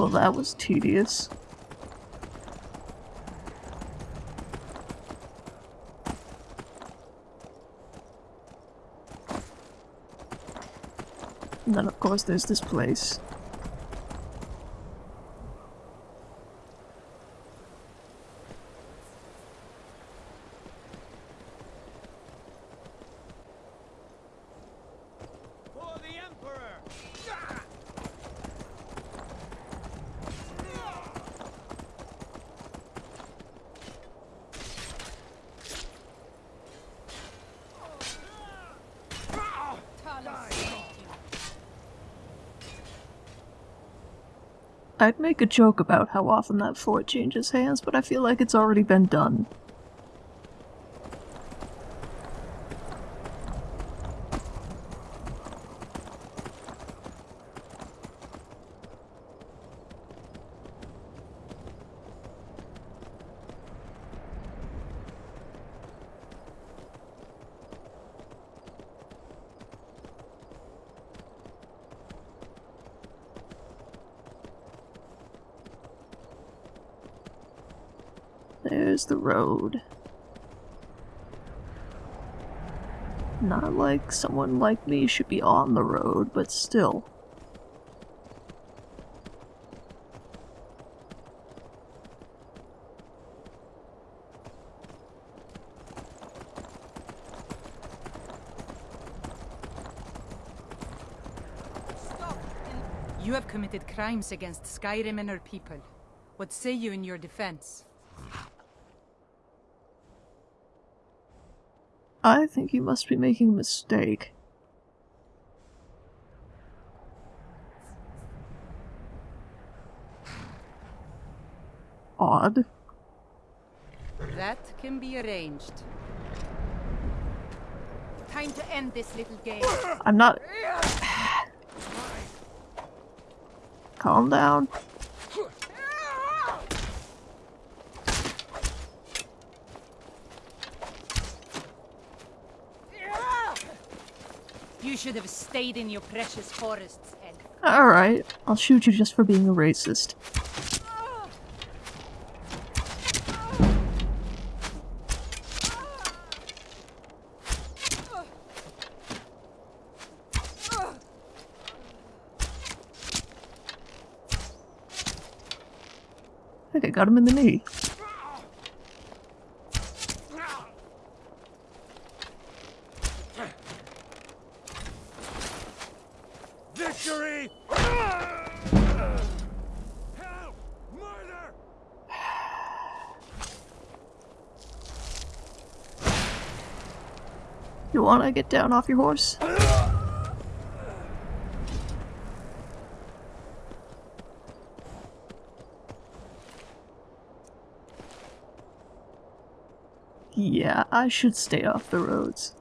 Well, that was tedious. Course, there's this place. For the Emperor! I'd make a joke about how often that fort changes hands, but I feel like it's already been done. There's the road. Not like someone like me should be on the road, but still. You have committed crimes against Skyrim and her people. What say you in your defense? I think you must be making a mistake. Odd. That can be arranged. Time to end this little game. I'm not. Calm down. You should have stayed in your precious forests, Ed. Alright, I'll shoot you just for being a racist. I think I got him in the knee. You wanna get down off your horse? Yeah, I should stay off the roads.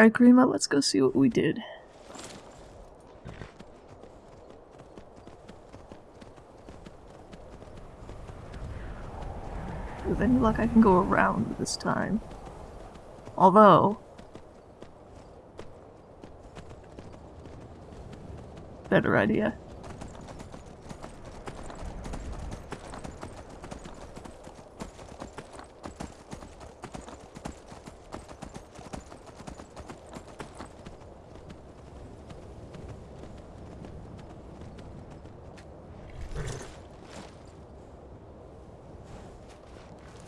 Alright, Grima, let's go see what we did. With any luck, I can go around this time. Although... Better idea.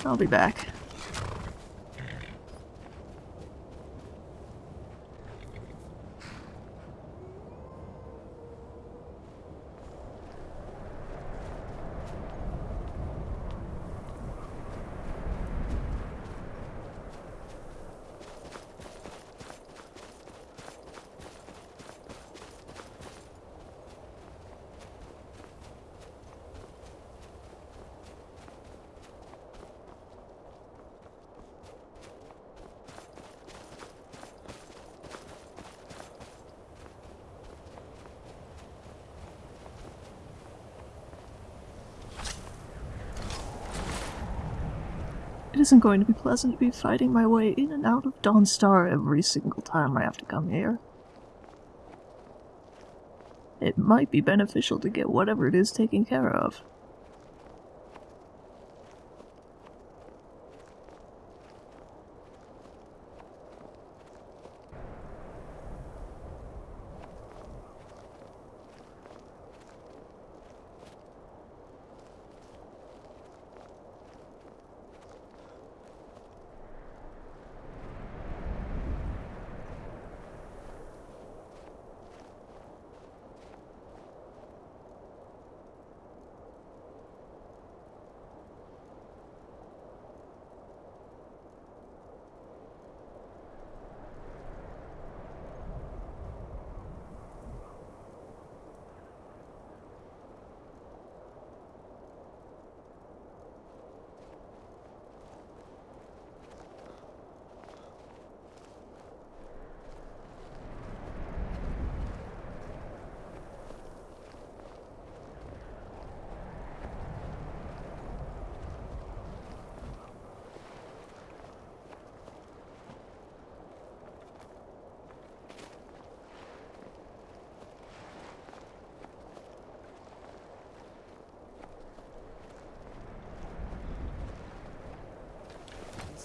I'll be back. Isn't going to be pleasant to be fighting my way in and out of Dawnstar every single time I have to come here. It might be beneficial to get whatever it is taken care of.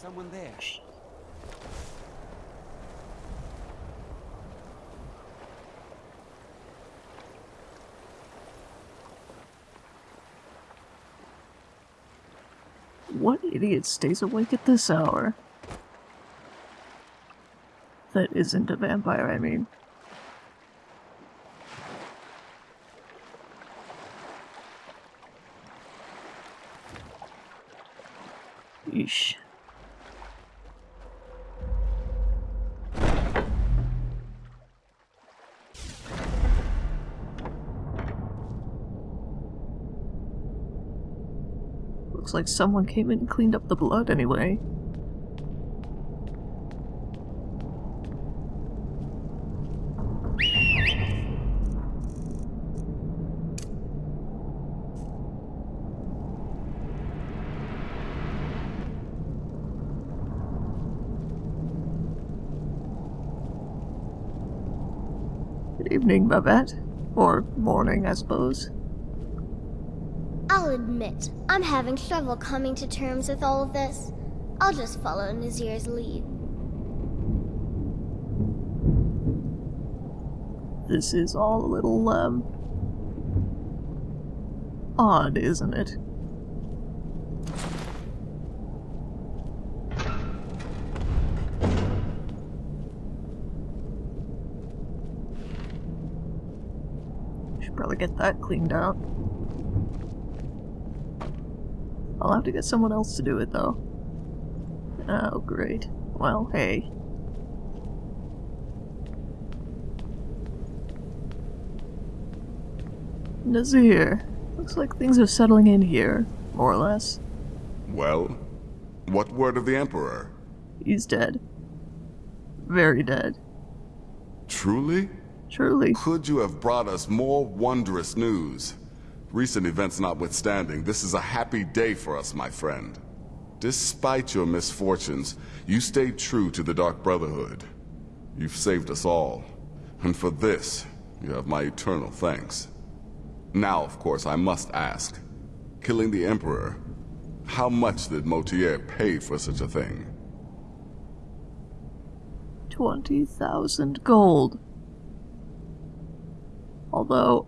Someone there? What idiot stays awake at this hour? That isn't a vampire, I mean. Yeesh. Looks like someone came in and cleaned up the blood anyway. Good evening, Babette. Or morning, I suppose. I'll admit, I'm having trouble coming to terms with all of this. I'll just follow Nazir's lead. This is all a little, um... odd, isn't it? Should probably get that cleaned out. I'll have to get someone else to do it, though. Oh, great. Well, hey. Nazir, looks like things are settling in here, more or less. Well, what word of the Emperor? He's dead. Very dead. Truly? Truly. Could you have brought us more wondrous news? Recent events notwithstanding, this is a happy day for us, my friend. Despite your misfortunes, you stayed true to the Dark Brotherhood. You've saved us all. And for this, you have my eternal thanks. Now, of course, I must ask. Killing the Emperor, how much did Motierre pay for such a thing? 20,000 gold. Although,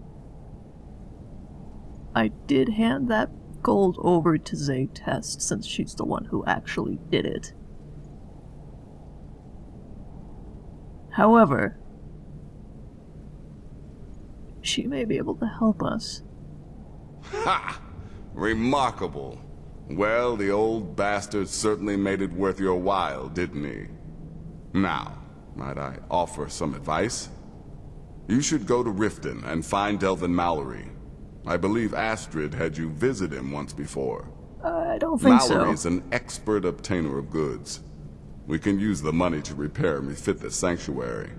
I did hand that gold over to Zaytest since she's the one who actually did it. However, she may be able to help us. Ha! Remarkable. Well, the old bastard certainly made it worth your while, didn't he? Now, might I offer some advice? You should go to Riften and find Delvin Mallory. I believe Astrid had you visit him once before. Uh, I don't think Mallory's so. Mallory's an expert obtainer of goods. We can use the money to repair and refit the sanctuary.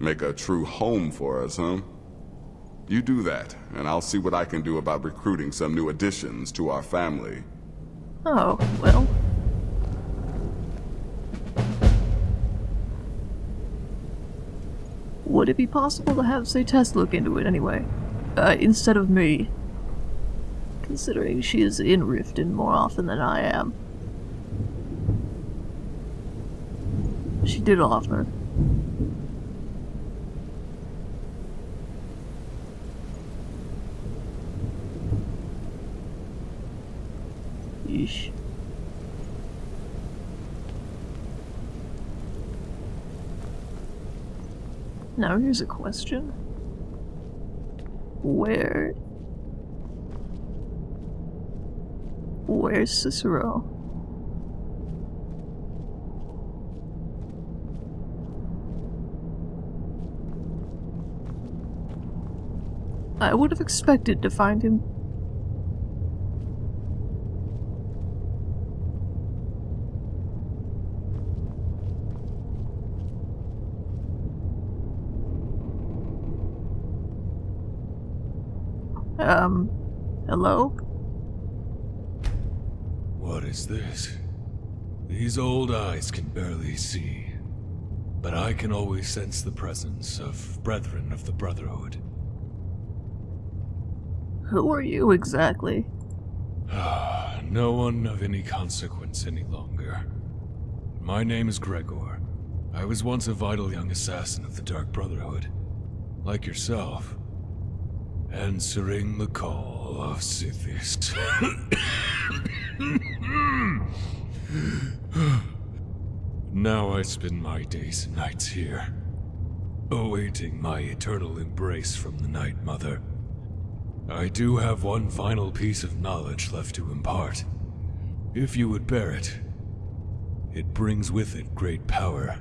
Make a true home for us, huh? You do that, and I'll see what I can do about recruiting some new additions to our family. Oh, well. Would it be possible to have, say, Tess look into it anyway? Uh, instead of me. Considering she is in Riften more often than I am. She did offer. Yeesh. Now here's a question. Where... Where's Cicero? I would have expected to find him Um, hello? What is this? These old eyes can barely see, but I can always sense the presence of brethren of the Brotherhood. Who are you exactly? Ah, no one of any consequence any longer. My name is Gregor. I was once a vital young assassin of the Dark Brotherhood. Like yourself. Answering the call of Sithis. now I spend my days and nights here, awaiting my eternal embrace from the Night Mother. I do have one final piece of knowledge left to impart. If you would bear it, it brings with it great power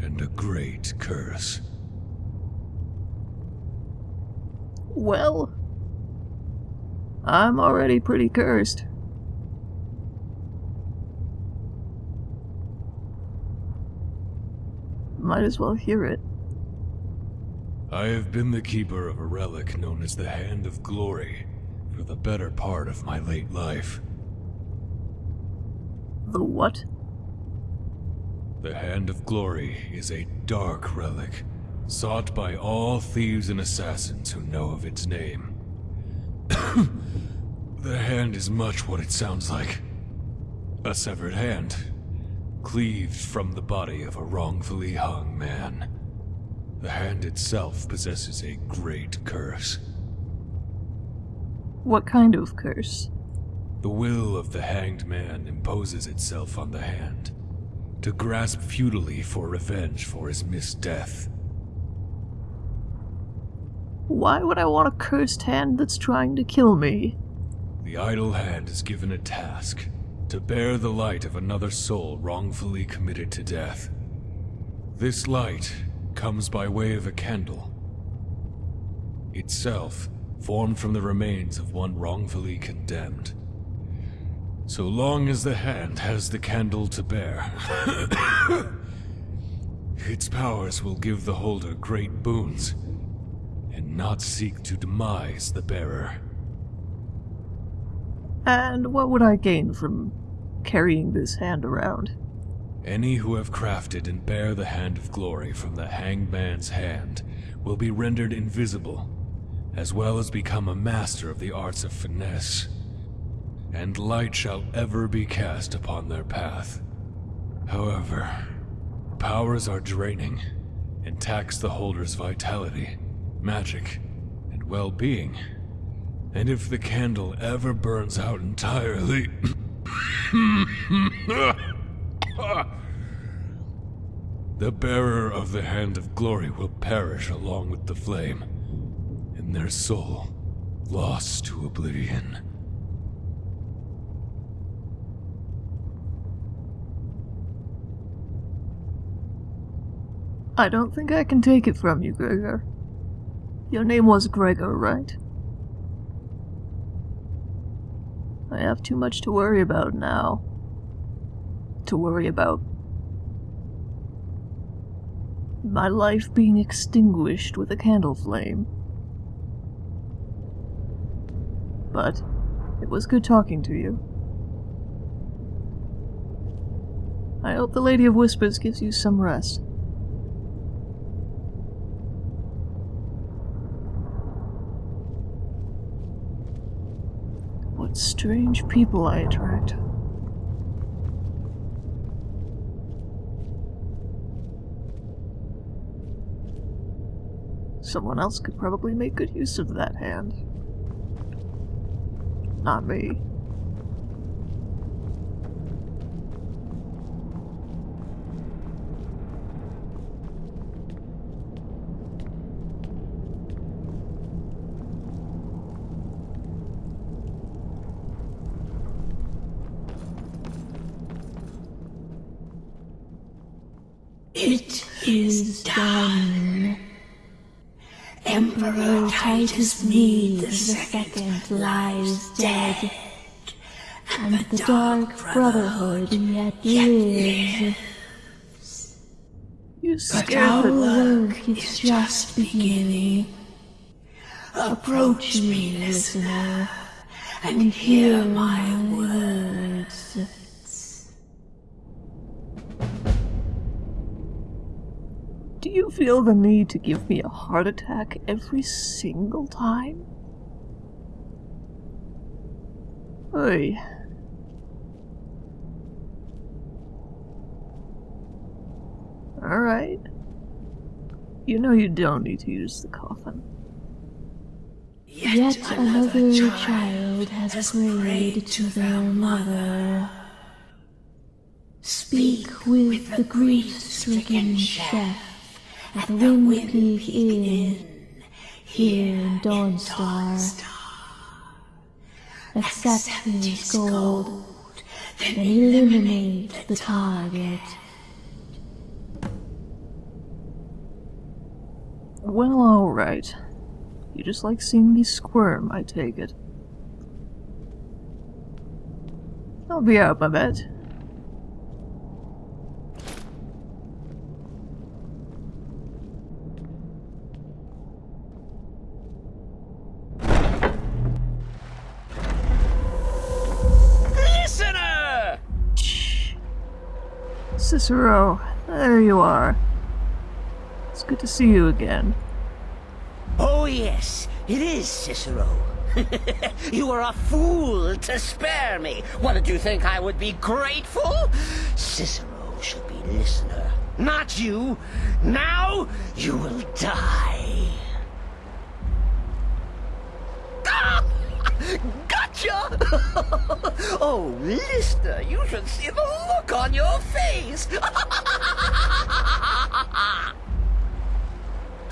and a great curse. Well, I'm already pretty cursed. Might as well hear it. I have been the keeper of a relic known as the Hand of Glory for the better part of my late life. The what? The Hand of Glory is a dark relic, sought by all thieves and assassins who know of its name. the hand is much what it sounds like. A severed hand, cleaved from the body of a wrongfully hung man. The hand itself possesses a great curse. What kind of curse? The will of the hanged man imposes itself on the hand, to grasp futilely for revenge for his missed death. Why would I want a cursed hand that's trying to kill me? The idle hand is given a task to bear the light of another soul wrongfully committed to death. This light comes by way of a candle, itself formed from the remains of one wrongfully condemned. So long as the hand has the candle to bear, its powers will give the holder great boons not seek to demise the bearer. And what would I gain from carrying this hand around? Any who have crafted and bear the Hand of Glory from the Hanged Man's hand will be rendered invisible, as well as become a master of the arts of finesse. And light shall ever be cast upon their path. However, powers are draining and tax the holder's vitality, magic, and well-being. And if the candle ever burns out entirely... the bearer of the Hand of Glory will perish along with the flame, and their soul lost to oblivion. I don't think I can take it from you, Gregor. Your name was Gregor, right? I have too much to worry about now. To worry about my life being extinguished with a candle flame. But it was good talking to you. I hope the Lady of Whispers gives you some rest. Strange people I attract. Someone else could probably make good use of that hand. Not me. Is done. Emperor Titus Mede the Second lies dead, and the Dark Brotherhood yet lives. You But our work is just beginning. Approach me, listener, and hear my words. You feel the need to give me a heart attack every single time? Hey. Alright. You know you don't need to use the coffin. Yet another child has prayed to their mother. Speak with the grief-stricken chef at the Windpeak Inn here in Dawnstar. Accept his gold, then eliminate the target. Well, alright. You just like seeing me squirm, I take it. I'll be out, my bet. Cicero, there you are. It's good to see you again. Oh, yes, it is Cicero. you are a fool to spare me. What did you think I would be grateful? Cicero should be listener, not you. Now you will die. Ah! Oh, Lister, you should see the look on your face.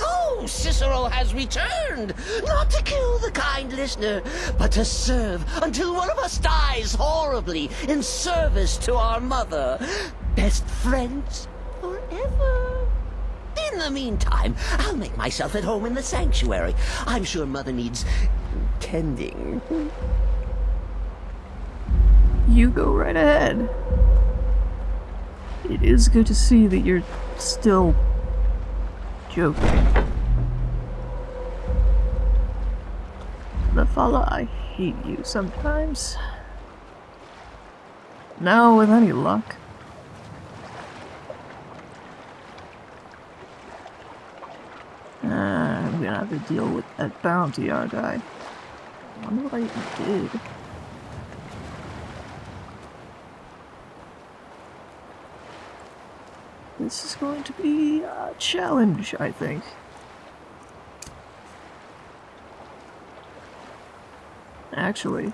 Oh, Cicero has returned, not to kill the kind listener, but to serve until one of us dies horribly in service to our mother. Best friends forever. In the meantime, I'll make myself at home in the sanctuary. I'm sure Mother needs tending. You go right ahead. It is good to see that you're still joking. The I hate you sometimes. Now, with any luck. Ah, I'm gonna have to deal with that bounty, aren't I? I wonder what I did. This is going to be a challenge, I think. Actually.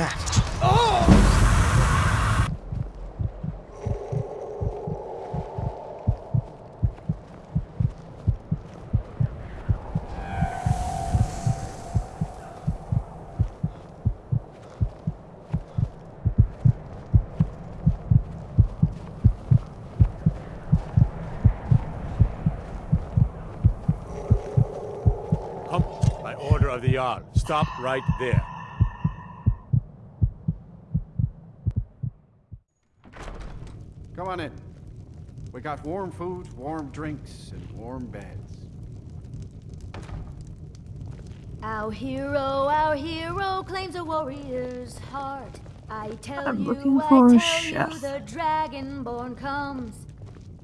That? Come, by order of the Jarl. Stop right there. Come on in. We got warm food, warm drinks, and warm beds. Our hero, our hero claims a warrior's heart. I tell I'm you, looking for a tell chef. you, the dragonborn comes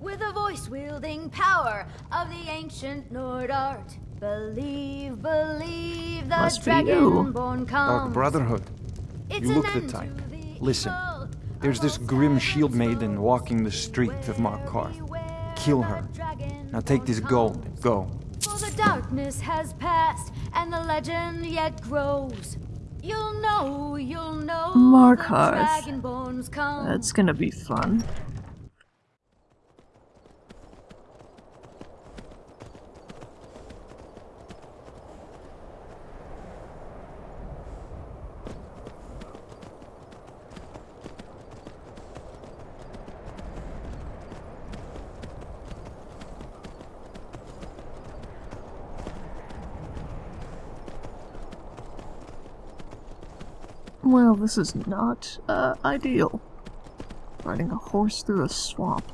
with a voice wielding power of the ancient Nord art. Believe, believe the Must be you. dragonborn comes. Dark Brotherhood. It's You look the type. the Listen, evil There's this grim shield maiden walking the street of Markarth. Kill her. Now take this gold and go. For the darkness has passed, and the legend yet grows. You'll know, you'll know. Markarth. The dragonborns come. That's gonna be fun. Well, this is not uh, ideal. Riding a horse through a swamp.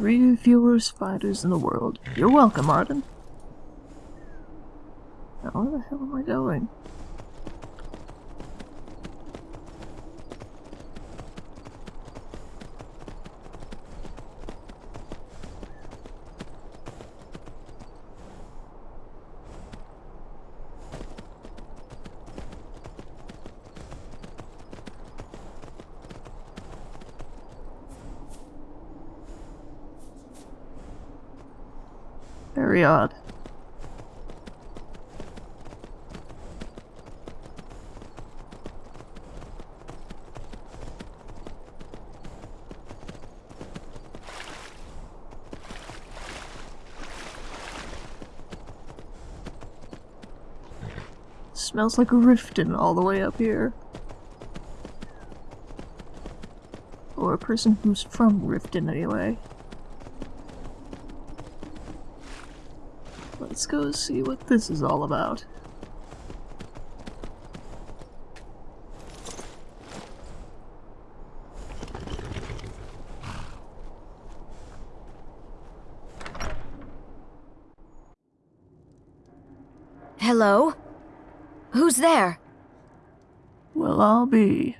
Three fewer spiders in the world. You're welcome, Arden. Now, where the hell am I going? Very odd. Smells like Riften all the way up here. Or a person who's from Riften anyway. Let's go see what this is all about. Hello? Who's there? Well, I'll be.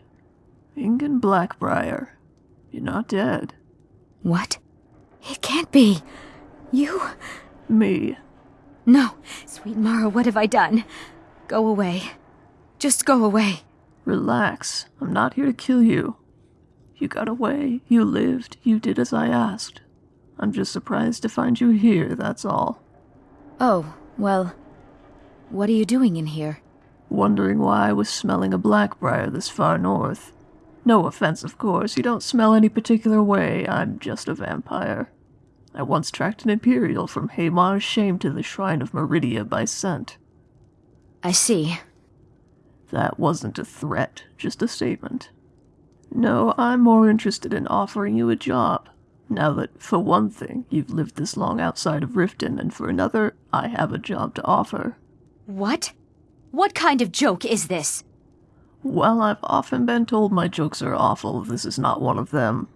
Ingun Blackbriar. You're not dead. What? It can't be. You? Me. No. Sweet Mara, what have I done? Go away. Just go away. Relax. I'm not here to kill you. You got away, you lived, you did as I asked. I'm just surprised to find you here, that's all. Oh, well. What are you doing in here? Wondering why I was smelling a Blackbriar this far north. No offense, of course, you don't smell any particular way, I'm just a vampire. I once tracked an Imperial from Haemar's Shame to the Shrine of Meridia by scent. I see. That wasn't a threat, just a statement. No, I'm more interested in offering you a job. Now that, for one thing, you've lived this long outside of Riften, and for another, I have a job to offer. What? What kind of joke is this? Well, I've often been told my jokes are awful. This is not one of them.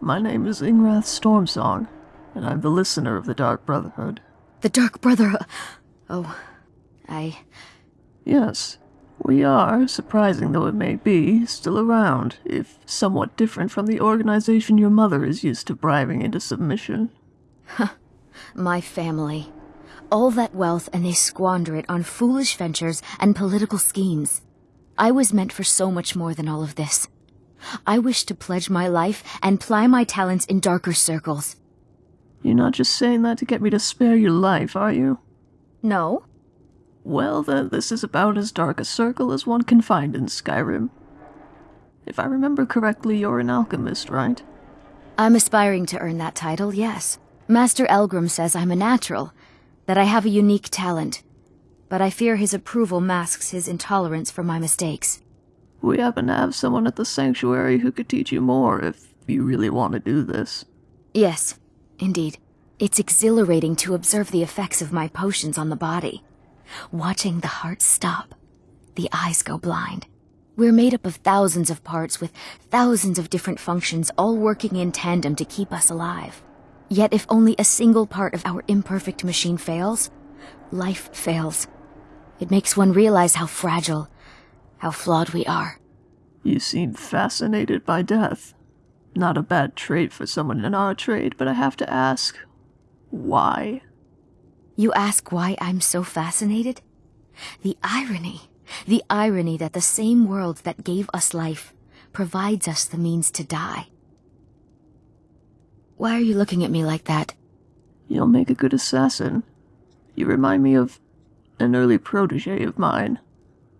My name is Ingrath Stormsong, and I'm the listener of the Dark Brotherhood. The Dark Brotherhood? Oh, I. Yes, we are, surprising though it may be, still around, if somewhat different from the organization your mother is used to bribing into submission. My family. All that wealth and they squander it on foolish ventures and political schemes. I was meant for so much more than all of this. I wish to pledge my life and ply my talents in darker circles. You're not just saying that to get me to spare your life, are you? No? Well, then, this is about as dark a circle as one can find in Skyrim. If I remember correctly, you're an alchemist, right? I'm aspiring to earn that title, yes. Master Elgrim says I'm a natural, that I have a unique talent. But I fear his approval masks his intolerance for my mistakes. We happen to have someone at the sanctuary who could teach you more if you really want to do this. Yes, indeed. It's exhilarating to observe the effects of my potions on the body. Watching the heart stop, the eyes go blind. We're made up of thousands of parts with thousands of different functions all working in tandem to keep us alive. Yet if only a single part of our imperfect machine fails, life fails. It makes one realize how fragile, how flawed we are. You seem fascinated by death. Not a bad trait for someone in our trade, but I have to ask, why? You ask why I'm so fascinated? The irony. The irony that the same world that gave us life provides us the means to die. Why are you looking at me like that? You'll make a good assassin. You remind me of an early protege of mine.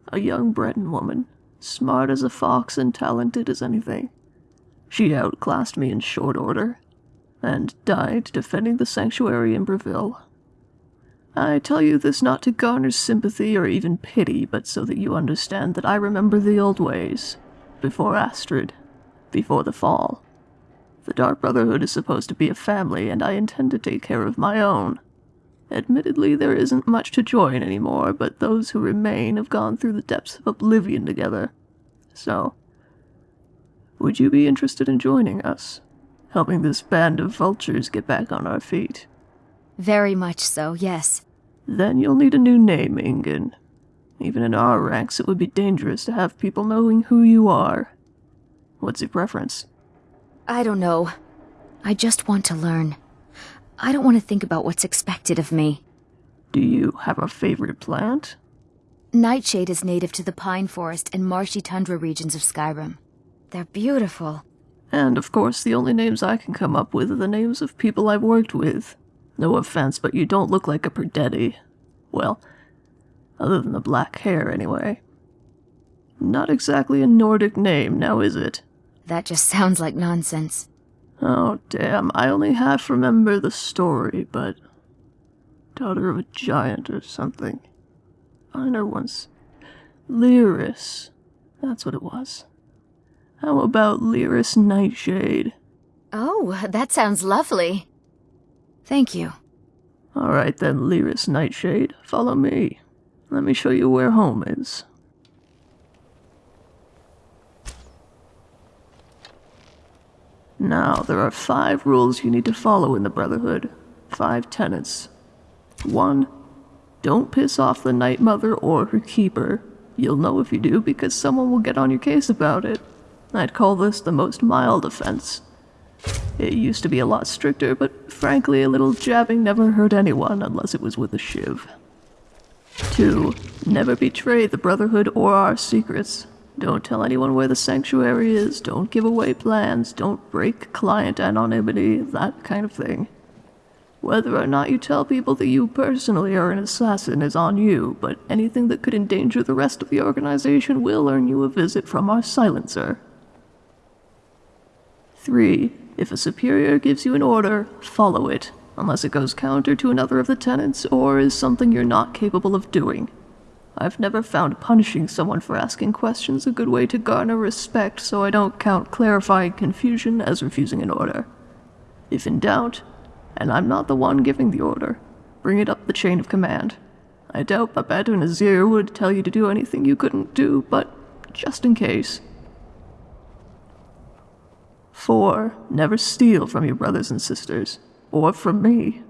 A young Breton woman, smart as a fox and talented as anything. She outclassed me in short order, and died defending the sanctuary in Bravil. I tell you this not to garner sympathy or even pity, but so that you understand that I remember the old ways. Before Astrid. Before the fall. The Dark Brotherhood is supposed to be a family, and I intend to take care of my own. Admittedly, there isn't much to join anymore, but those who remain have gone through the depths of oblivion together. So, would you be interested in joining us? Helping this band of vultures get back on our feet? Very much so, yes. Then you'll need a new name, Ingun. Even in our ranks, it would be dangerous to have people knowing who you are. What's your preference? I don't know. I just want to learn. I don't want to think about what's expected of me. Do you have a favorite plant? Nightshade is native to the pine forest and marshy tundra regions of Skyrim. They're beautiful. And of course, the only names I can come up with are the names of people I've worked with. No offense, but you don't look like a Perdetti. Well, other than the black hair, anyway. Not exactly a Nordic name, now is it? That just sounds like nonsense. Oh, damn, I only half remember the story, but. Daughter of a giant or something. Einar once. Lyris. That's what it was. How about Lyris Nightshade? Oh, that sounds lovely. Thank you. All right then, Lyris Nightshade, follow me. Let me show you where home is. Now, there are five rules you need to follow in the Brotherhood. Five tenets. One, don't piss off the Night Mother or her keeper. You'll know if you do because someone will get on your case about it. I'd call this the most mild offense. It used to be a lot stricter, but frankly, a little jabbing never hurt anyone unless it was with a shiv. 2. Never betray the Brotherhood or our secrets. Don't tell anyone where the sanctuary is, don't give away plans, don't break client anonymity, that kind of thing. Whether or not you tell people that you personally are an assassin is on you, but anything that could endanger the rest of the organization will earn you a visit from our silencer. 3. If a superior gives you an order, follow it, unless it goes counter to another of the tenets or is something you're not capable of doing. I've never found punishing someone for asking questions a good way to garner respect, so I don't count clarifying confusion as refusing an order. If in doubt, and I'm not the one giving the order, bring it up the chain of command. I doubt Babette or Nazir would tell you to do anything you couldn't do, but just in case. 4. Never steal from your brothers and sisters, or from me.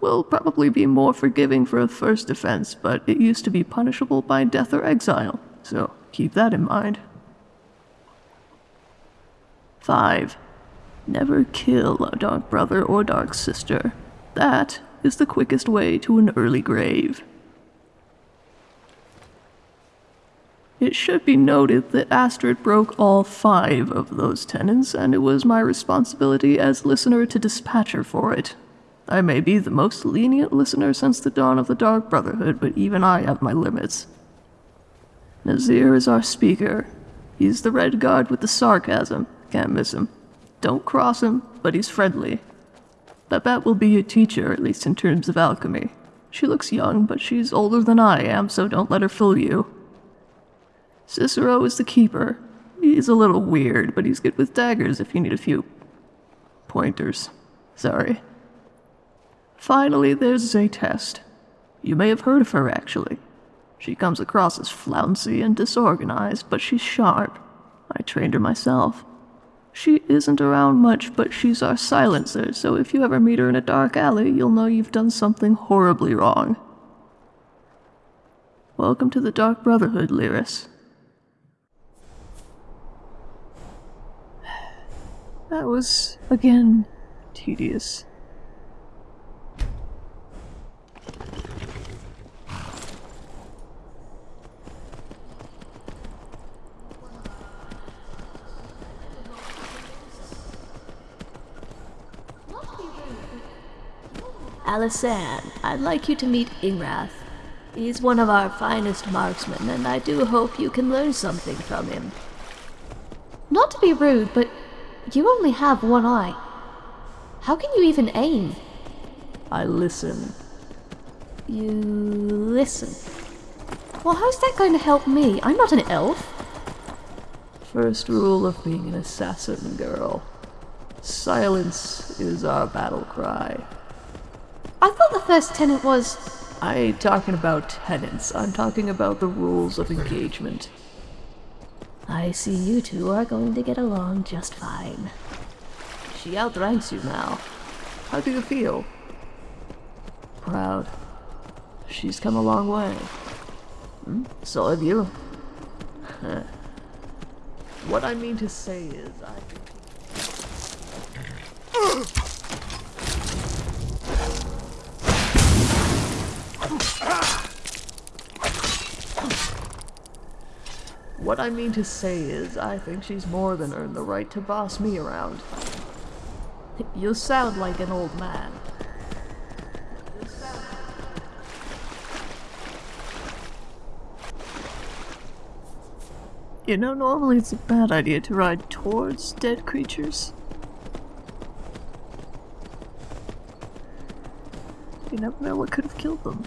We'll probably be more forgiving for a first offense, but it used to be punishable by death or exile, so keep that in mind. 5. Never kill a dark brother or dark sister. That is the quickest way to an early grave. It should be noted that Astrid broke all five of those tenets, and it was my responsibility as listener to dispatch her for it. I may be the most lenient listener since the dawn of the Dark Brotherhood, but even I have my limits. Nazir is our speaker. He's the Redguard with the sarcasm. Can't miss him. Don't cross him, but he's friendly. Babette will be your teacher, at least in terms of alchemy. She looks young, but she's older than I am, so don't let her fool you. Cicero is the keeper. He's a little weird, but he's good with daggers if you need a few pointers. Sorry. Finally, there's Zaytest. You may have heard of her, actually. She comes across as flouncy and disorganized, but she's sharp. I trained her myself. She isn't around much, but she's our silencer, so if you ever meet her in a dark alley, you'll know you've done something horribly wrong. Welcome to the Dark Brotherhood, Lyris. That was, again, tedious. Alisan, I'd like you to meet Ingrath. He's one of our finest marksmen, and I do hope you can learn something from him. Not to be rude, but you only have one eye. How can you even aim? I listen. You listen? Well, how's that going to help me? I'm not an elf. First rule of being an assassin, girl. Silence is our battle cry. I thought the first tenant was. I ain't talking about tenants, I'm talking about the rules of engagement. I see you two are going to get along just fine. She outranks you now. How do you feel? Proud. She's come a long way. Hmm? So have you. what I mean to say is, I... What I mean to say is, I think she's more than earned the right to boss me around. You sound like an old man. You know, normally it's a bad idea to ride towards dead creatures. You never know what could have killed them.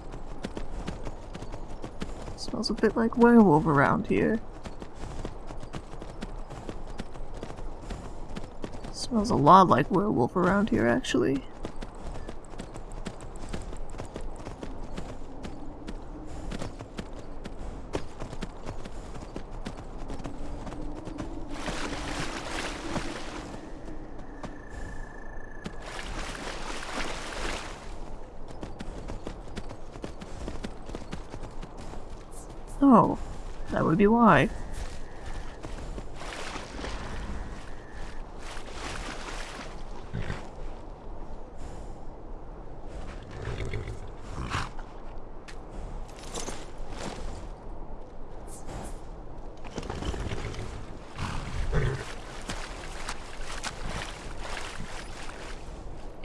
smells a bit like werewolf around here. Smells a lot like werewolf around here, actually. Oh, that would be why.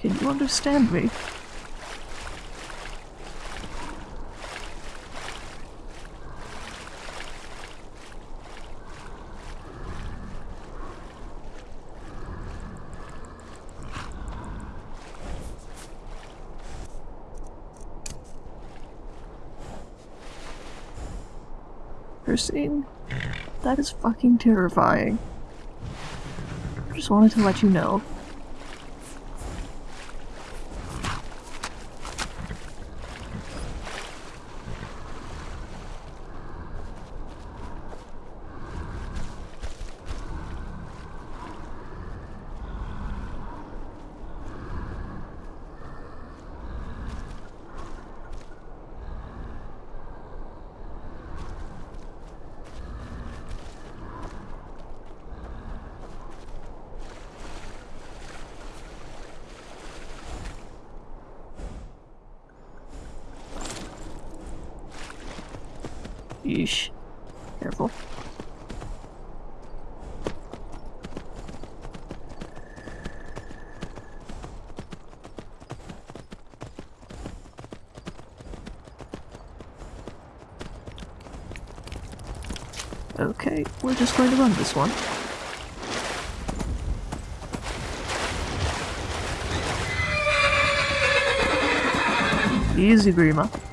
Can you understand me? Scene. That is fucking terrifying. I just wanted to let you know. Yeesh. Careful. Okay, we're just going to run this one. Easy, Grima.